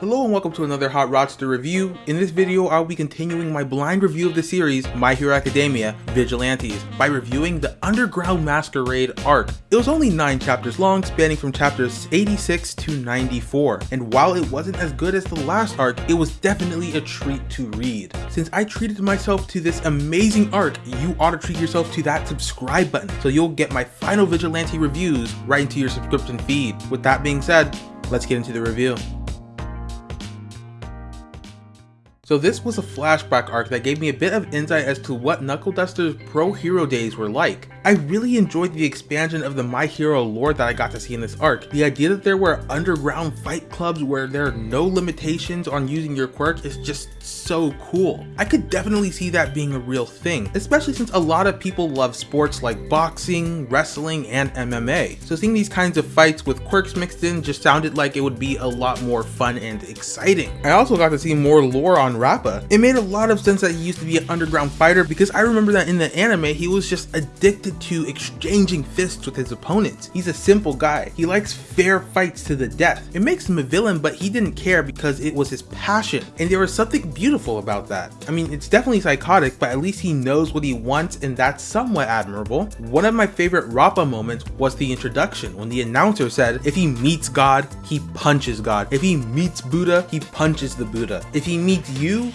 Hello and welcome to another Hot Rodster review. In this video, I'll be continuing my blind review of the series My Hero Academia Vigilantes by reviewing the Underground Masquerade arc. It was only 9 chapters long, spanning from chapters 86 to 94, and while it wasn't as good as the last arc, it was definitely a treat to read. Since I treated myself to this amazing arc, you ought to treat yourself to that subscribe button so you'll get my final Vigilante reviews right into your subscription feed. With that being said, let's get into the review. So this was a flashback arc that gave me a bit of insight as to what Knuckle Duster's pro hero days were like. I really enjoyed the expansion of the My Hero lore that I got to see in this arc. The idea that there were underground fight clubs where there are no limitations on using your quirk is just so cool. I could definitely see that being a real thing, especially since a lot of people love sports like boxing, wrestling, and MMA. So seeing these kinds of fights with quirks mixed in just sounded like it would be a lot more fun and exciting. I also got to see more lore on Rappa. It made a lot of sense that he used to be an underground fighter because I remember that in the anime he was just addicted to exchanging fists with his opponents. He's a simple guy. He likes fair fights to the death. It makes him a villain but he didn't care because it was his passion and there was something beautiful about that. I mean, it's definitely psychotic, but at least he knows what he wants and that's somewhat admirable. One of my favorite Rappa moments was the introduction when the announcer said, if he meets God, he punches God. If he meets Buddha, he punches the Buddha. If he meets you,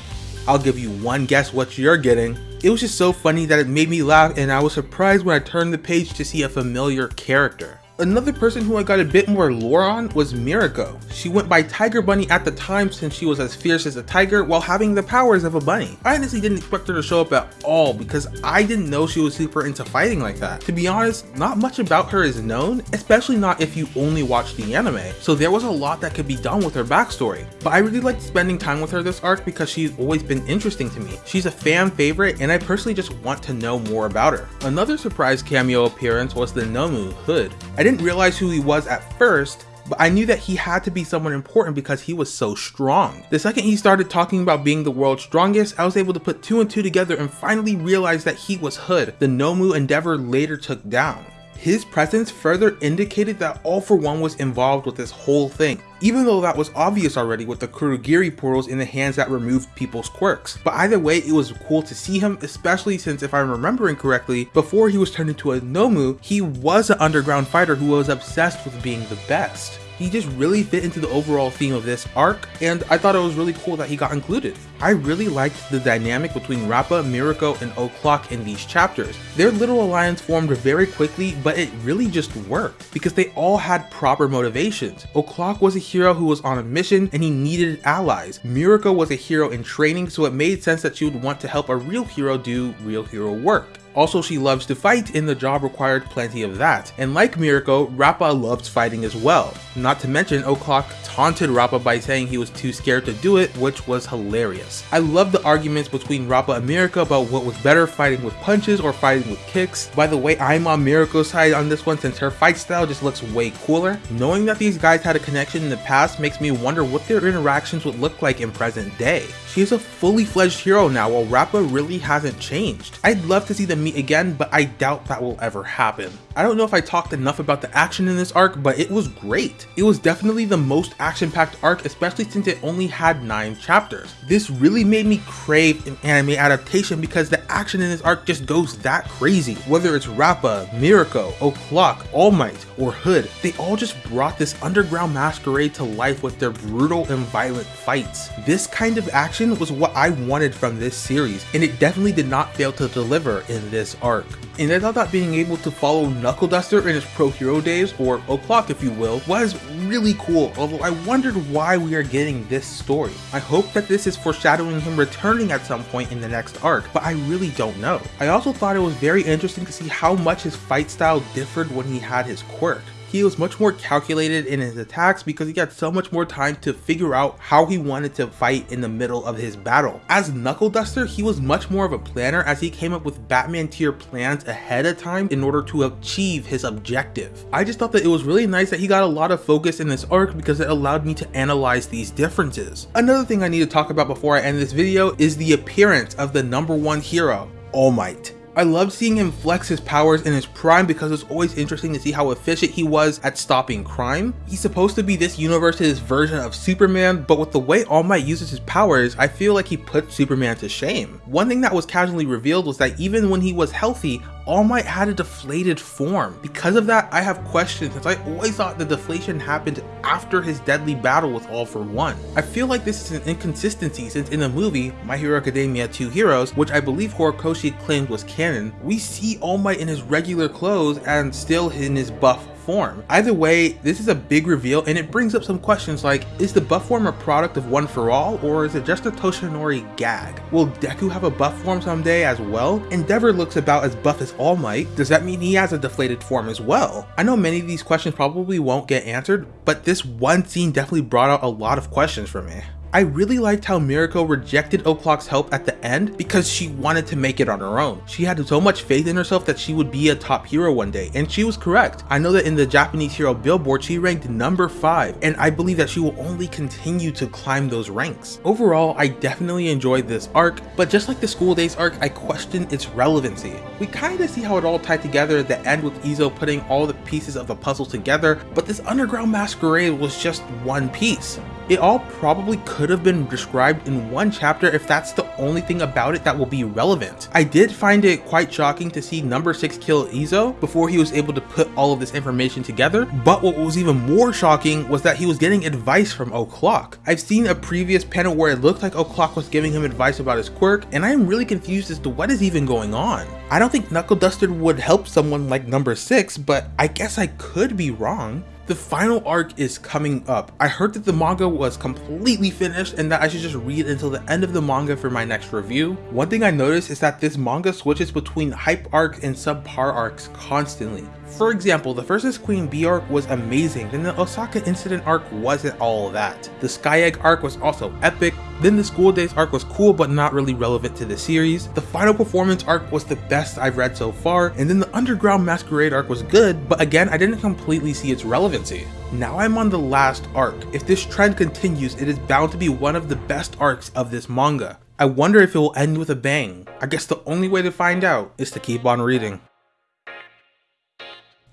I'll give you one guess what you're getting. It was just so funny that it made me laugh and I was surprised when I turned the page to see a familiar character. Another person who I got a bit more lore on was Mirako. She went by Tiger Bunny at the time since she was as fierce as a tiger while having the powers of a bunny. I honestly didn't expect her to show up at all because I didn't know she was super into fighting like that. To be honest, not much about her is known, especially not if you only watch the anime, so there was a lot that could be done with her backstory. But I really liked spending time with her this arc because she's always been interesting to me. She's a fan favorite and I personally just want to know more about her. Another surprise cameo appearance was the Nomu Hood. I I didn't realize who he was at first, but I knew that he had to be someone important because he was so strong. The second he started talking about being the world's strongest, I was able to put two and two together and finally realize that he was Hood, the Nomu Endeavor later took down. His presence further indicated that All For One was involved with this whole thing, even though that was obvious already with the Kurogiri portals in the hands that removed people's quirks. But either way, it was cool to see him, especially since if I'm remembering correctly, before he was turned into a Nomu, he was an underground fighter who was obsessed with being the best he just really fit into the overall theme of this arc, and I thought it was really cool that he got included. I really liked the dynamic between Rappa, Mirako, and O'Clock in these chapters. Their little alliance formed very quickly, but it really just worked, because they all had proper motivations. O'Clock was a hero who was on a mission, and he needed allies. Mirako was a hero in training, so it made sense that she would want to help a real hero do real hero work. Also, she loves to fight and the job required plenty of that. And like Mirako, Rappa loves fighting as well. Not to mention, O'Clock taunted Rappa by saying he was too scared to do it, which was hilarious. I love the arguments between Rappa and Mirako about what was better fighting with punches or fighting with kicks. By the way, I'm on Mirako's side on this one since her fight style just looks way cooler. Knowing that these guys had a connection in the past makes me wonder what their interactions would look like in present day. She is a fully fledged hero now while Rappa really hasn't changed. I'd love to see them meet again, but I doubt that will ever happen. I don't know if I talked enough about the action in this arc, but it was great. It was definitely the most action-packed arc, especially since it only had 9 chapters. This really made me crave an anime adaptation because the action in this arc just goes that crazy. Whether it's Rappa, Mirako, O'Clock, All Might, or Hood, they all just brought this underground masquerade to life with their brutal and violent fights. This kind of action was what I wanted from this series, and it definitely did not fail to deliver in this arc. And I thought that being able to follow Knuckle Duster in his pro hero days, or O'Clock if you will, was really cool, although I wondered why we are getting this story. I hope that this is foreshadowing him returning at some point in the next arc, but I really don't know. I also thought it was very interesting to see how much his fight style differed when he had his quirk he was much more calculated in his attacks because he had so much more time to figure out how he wanted to fight in the middle of his battle. As Knuckle Duster, he was much more of a planner as he came up with Batman tier plans ahead of time in order to achieve his objective. I just thought that it was really nice that he got a lot of focus in this arc because it allowed me to analyze these differences. Another thing I need to talk about before I end this video is the appearance of the number one hero, All Might. I loved seeing him flex his powers in his prime because it was always interesting to see how efficient he was at stopping crime. He's supposed to be this universe's version of Superman, but with the way All Might uses his powers, I feel like he put Superman to shame. One thing that was casually revealed was that even when he was healthy, all Might had a deflated form. Because of that, I have questions since I always thought the deflation happened after his deadly battle with All for One. I feel like this is an inconsistency since in the movie My Hero Academia 2 Heroes, which I believe Horikoshi claimed was canon, we see All Might in his regular clothes and still in his buff form. Either way, this is a big reveal and it brings up some questions like, is the buff form a product of One For All or is it just a Toshinori gag? Will Deku have a buff form someday as well? Endeavor looks about as buff as All Might, does that mean he has a deflated form as well? I know many of these questions probably won't get answered, but this one scene definitely brought out a lot of questions for me. I really liked how Mirako rejected O'Clock's help at the end because she wanted to make it on her own. She had so much faith in herself that she would be a top hero one day, and she was correct. I know that in the Japanese hero billboard, she ranked number 5, and I believe that she will only continue to climb those ranks. Overall, I definitely enjoyed this arc, but just like the School Days arc, I question its relevancy. We kinda see how it all tied together at the end with Izo putting all the pieces of the puzzle together, but this underground masquerade was just one piece. It all probably could have been described in one chapter if that's the only thing about it that will be relevant. I did find it quite shocking to see number 6 kill Izo before he was able to put all of this information together, but what was even more shocking was that he was getting advice from O'Clock. I've seen a previous panel where it looked like O'Clock was giving him advice about his quirk, and I am really confused as to what is even going on. I don't think Knuckle Duster would help someone like number 6, but I guess I could be wrong. The final arc is coming up. I heard that the manga was completely finished and that I should just read until the end of the manga for my next review. One thing I noticed is that this manga switches between hype arcs and subpar arcs constantly. For example, the Versus Queen B arc was amazing, then the Osaka incident arc wasn't all that. The Sky Egg arc was also epic, then the School Days arc was cool but not really relevant to the series. The Final Performance arc was the best I've read so far, and then the Underground Masquerade arc was good, but again I didn't completely see its relevancy. Now I'm on the last arc. If this trend continues, it is bound to be one of the best arcs of this manga. I wonder if it will end with a bang. I guess the only way to find out is to keep on reading.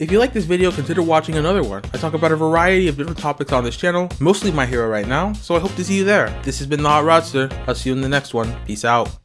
If you like this video, consider watching another one. I talk about a variety of different topics on this channel, mostly My Hero right now, so I hope to see you there. This has been The Hot Rodster. I'll see you in the next one. Peace out.